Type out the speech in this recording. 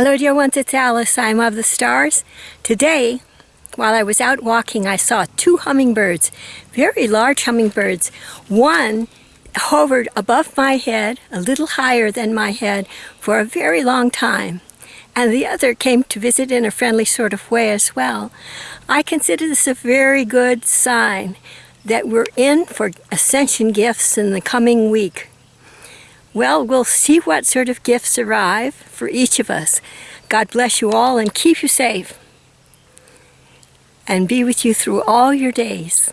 Hello dear ones, it's Alice. I'm of the stars. Today, while I was out walking, I saw two hummingbirds, very large hummingbirds. One hovered above my head, a little higher than my head, for a very long time. And the other came to visit in a friendly sort of way as well. I consider this a very good sign that we're in for ascension gifts in the coming week. Well, we'll see what sort of gifts arrive for each of us. God bless you all and keep you safe and be with you through all your days.